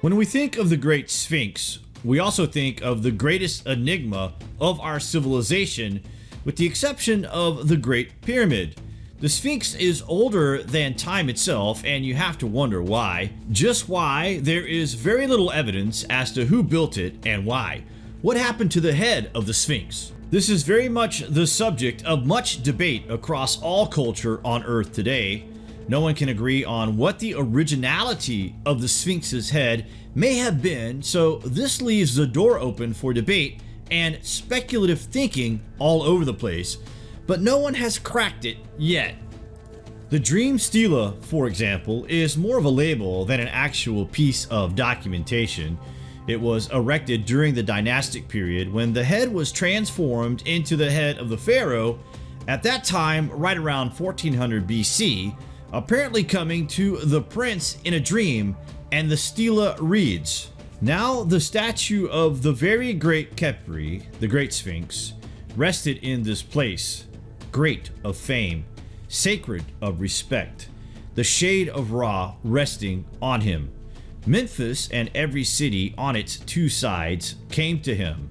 When we think of the Great Sphinx, we also think of the greatest enigma of our civilization, with the exception of the Great Pyramid. The Sphinx is older than time itself, and you have to wonder why. Just why, there is very little evidence as to who built it and why. What happened to the head of the Sphinx? This is very much the subject of much debate across all culture on Earth today. No one can agree on what the originality of the Sphinx's head may have been, so this leaves the door open for debate and speculative thinking all over the place, but no one has cracked it yet. The Dream Stela, for example, is more of a label than an actual piece of documentation. It was erected during the dynastic period when the head was transformed into the head of the pharaoh, at that time right around 1400 BC, apparently coming to the prince in a dream, and the stela reads, Now the statue of the very great Khepri, the great Sphinx, rested in this place, great of fame, sacred of respect, the shade of Ra resting on him. Memphis and every city on its two sides came to him,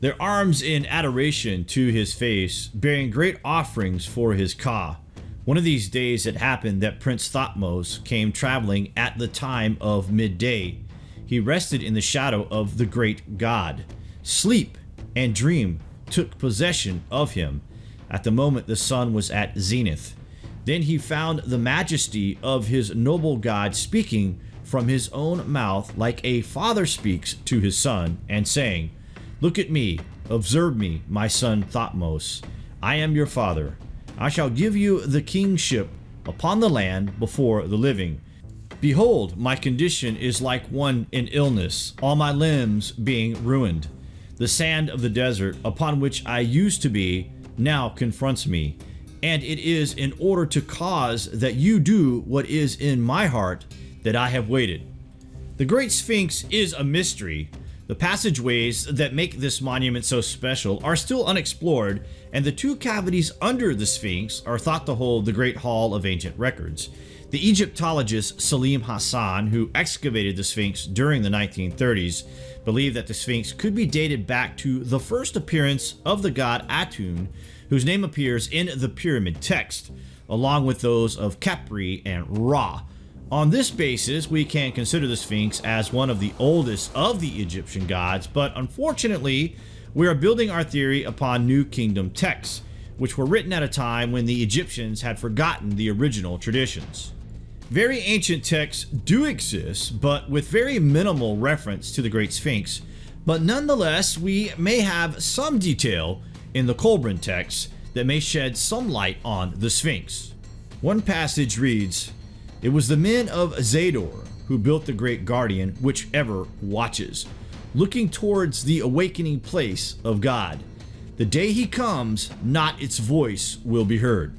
their arms in adoration to his face, bearing great offerings for his ka, one of these days it happened that Prince Thotmos came traveling at the time of midday. He rested in the shadow of the great god. Sleep and dream took possession of him at the moment the sun was at zenith. Then he found the majesty of his noble god speaking from his own mouth like a father speaks to his son and saying, Look at me, observe me, my son Thotmos. I am your father. I shall give you the kingship upon the land before the living. Behold, my condition is like one in illness, all my limbs being ruined. The sand of the desert upon which I used to be now confronts me, and it is in order to cause that you do what is in my heart that I have waited. The Great Sphinx is a mystery, the passageways that make this monument so special are still unexplored, and the two cavities under the Sphinx are thought to hold the Great Hall of Ancient Records. The Egyptologist Selim Hassan, who excavated the Sphinx during the 1930s, believed that the Sphinx could be dated back to the first appearance of the god Atum, whose name appears in the pyramid text, along with those of Khepri and Ra, on this basis, we can consider the Sphinx as one of the oldest of the Egyptian gods, but unfortunately, we are building our theory upon New Kingdom texts, which were written at a time when the Egyptians had forgotten the original traditions. Very ancient texts do exist, but with very minimal reference to the Great Sphinx, but nonetheless, we may have some detail in the Kolbrin texts that may shed some light on the Sphinx. One passage reads, it was the men of Zador who built the great guardian which ever watches, looking towards the awakening place of God. The day he comes, not its voice will be heard.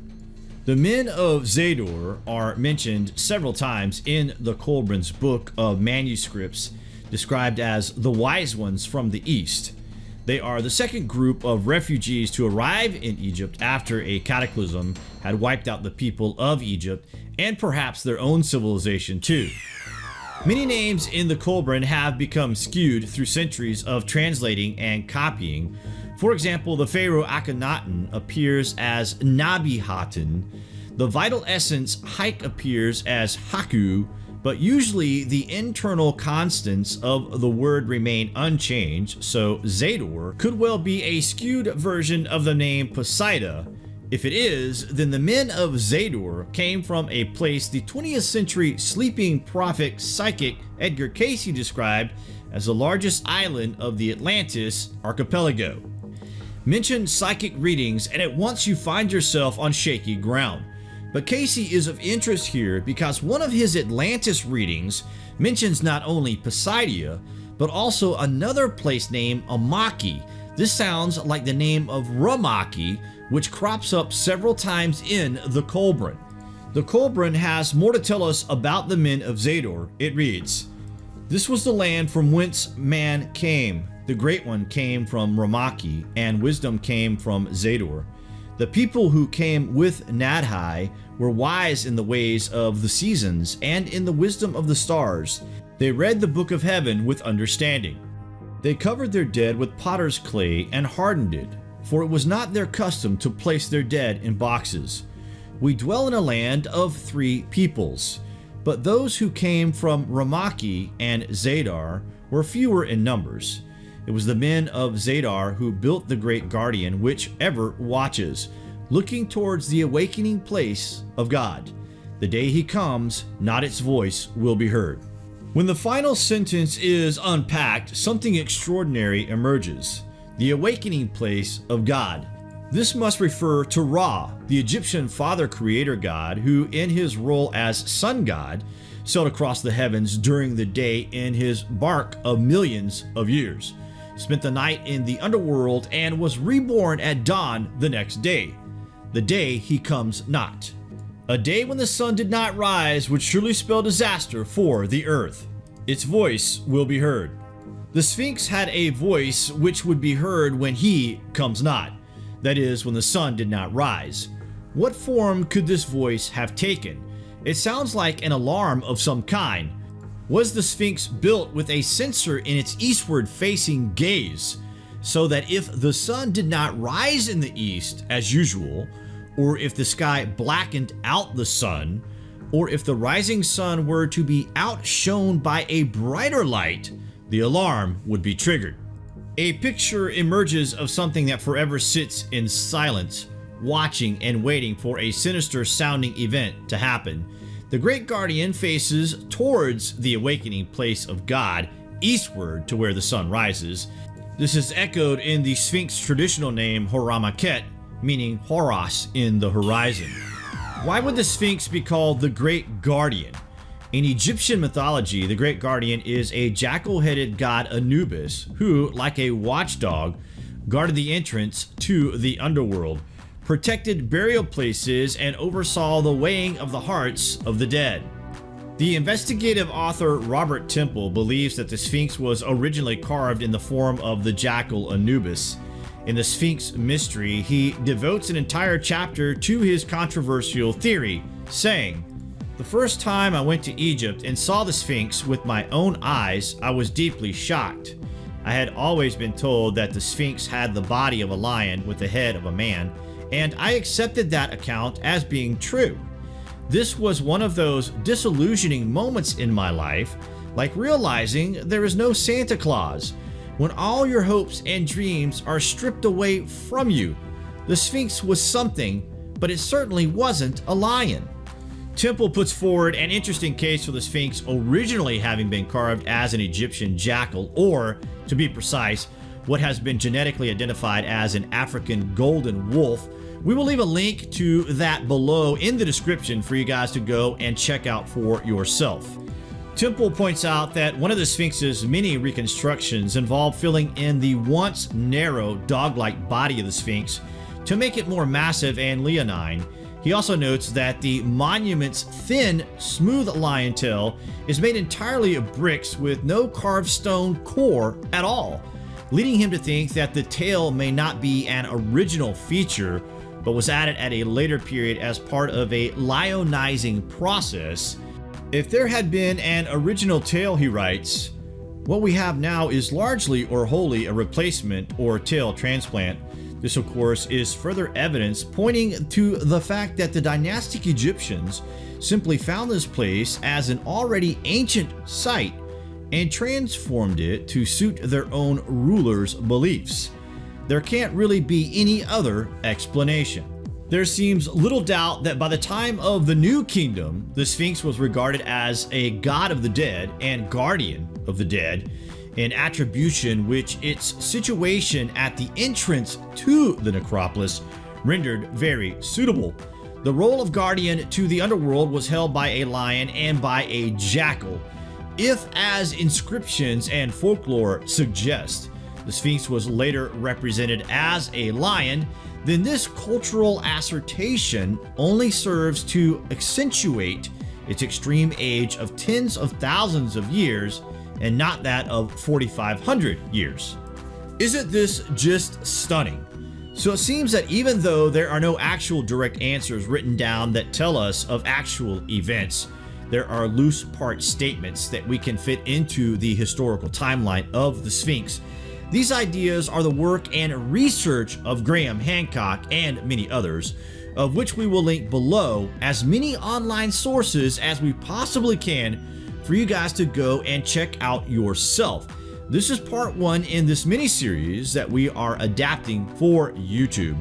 The men of Zador are mentioned several times in the Kolbrin's book of manuscripts described as the wise ones from the east. They are the second group of refugees to arrive in Egypt after a cataclysm had wiped out the people of Egypt and perhaps their own civilization too. Many names in the Kolbrin have become skewed through centuries of translating and copying. For example, the pharaoh Akhenaten appears as Nabi-Haten. The vital essence Haik appears as Haku, but usually the internal constants of the word remain unchanged, so Zador could well be a skewed version of the name Poseidia. If it is, then the men of Zador came from a place the 20th century sleeping prophet psychic Edgar Cayce described as the largest island of the Atlantis archipelago. Mention psychic readings and at once you find yourself on shaky ground. But Cayce is of interest here because one of his Atlantis readings mentions not only Poseidia, but also another place named Amaki. This sounds like the name of Ramaki, which crops up several times in the Kolbrin. The Kolbrin has more to tell us about the men of Zador. It reads, This was the land from whence man came. The Great One came from Ramaki, and wisdom came from Zador. The people who came with Nadhai were wise in the ways of the seasons and in the wisdom of the stars. They read the book of heaven with understanding. They covered their dead with potter's clay and hardened it, for it was not their custom to place their dead in boxes. We dwell in a land of three peoples, but those who came from Ramakhi and Zadar were fewer in numbers. It was the men of Zadar who built the great guardian which ever watches, looking towards the awakening place of God. The day he comes, not its voice will be heard. When the final sentence is unpacked, something extraordinary emerges the awakening place of God. This must refer to Ra, the Egyptian father creator god, who, in his role as sun god, sailed across the heavens during the day in his bark of millions of years, spent the night in the underworld, and was reborn at dawn the next day, the day he comes not. A day when the sun did not rise would surely spell disaster for the earth. Its voice will be heard. The Sphinx had a voice which would be heard when he comes not, that is, when the sun did not rise. What form could this voice have taken? It sounds like an alarm of some kind. Was the Sphinx built with a sensor in its eastward facing gaze, so that if the sun did not rise in the east as usual, or if the sky blackened out the sun, or if the rising sun were to be outshone by a brighter light, the alarm would be triggered. A picture emerges of something that forever sits in silence, watching and waiting for a sinister sounding event to happen. The Great Guardian faces towards the awakening place of God, eastward to where the sun rises. This is echoed in the Sphinx traditional name Horamakhet, meaning Horus in the horizon. Why would the Sphinx be called the Great Guardian? In Egyptian mythology, the Great Guardian is a jackal-headed god Anubis who, like a watchdog, guarded the entrance to the underworld, protected burial places, and oversaw the weighing of the hearts of the dead. The investigative author Robert Temple believes that the Sphinx was originally carved in the form of the jackal Anubis, in the Sphinx Mystery, he devotes an entire chapter to his controversial theory, saying, The first time I went to Egypt and saw the Sphinx with my own eyes, I was deeply shocked. I had always been told that the Sphinx had the body of a lion with the head of a man, and I accepted that account as being true. This was one of those disillusioning moments in my life, like realizing there is no Santa Claus, when all your hopes and dreams are stripped away from you. The Sphinx was something, but it certainly wasn't a lion. Temple puts forward an interesting case for the Sphinx originally having been carved as an Egyptian jackal, or, to be precise, what has been genetically identified as an African golden wolf. We will leave a link to that below in the description for you guys to go and check out for yourself. Temple points out that one of the Sphinx's many reconstructions involved filling in the once narrow dog-like body of the Sphinx to make it more massive and leonine. He also notes that the monument's thin, smooth lion tail is made entirely of bricks with no carved stone core at all, leading him to think that the tail may not be an original feature, but was added at a later period as part of a lionizing process if there had been an original tale, he writes, what we have now is largely or wholly a replacement or tail transplant. This, of course, is further evidence pointing to the fact that the dynastic Egyptians simply found this place as an already ancient site and transformed it to suit their own rulers' beliefs. There can't really be any other explanation. There seems little doubt that by the time of the New Kingdom, the Sphinx was regarded as a god of the dead and guardian of the dead, an attribution which its situation at the entrance to the necropolis rendered very suitable. The role of guardian to the underworld was held by a lion and by a jackal. If, as inscriptions and folklore suggest, the Sphinx was later represented as a lion, then this cultural assertion only serves to accentuate its extreme age of tens of thousands of years and not that of 4,500 years. Isn't this just stunning? So it seems that even though there are no actual direct answers written down that tell us of actual events, there are loose part statements that we can fit into the historical timeline of the Sphinx. These ideas are the work and research of Graham Hancock and many others, of which we will link below as many online sources as we possibly can for you guys to go and check out yourself. This is part one in this mini series that we are adapting for YouTube.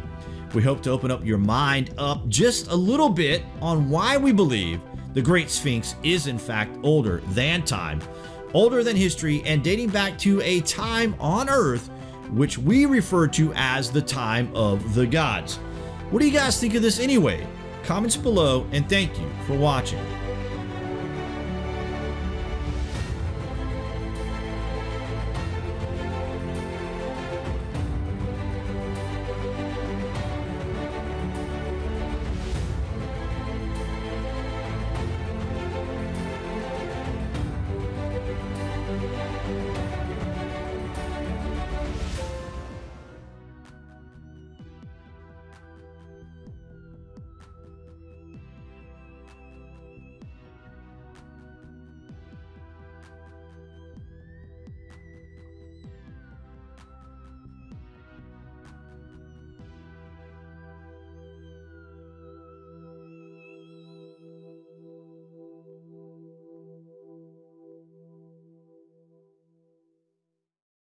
We hope to open up your mind up just a little bit on why we believe the Great Sphinx is in fact older than time, older than history, and dating back to a time on Earth which we refer to as the time of the gods. What do you guys think of this anyway? Comments below, and thank you for watching.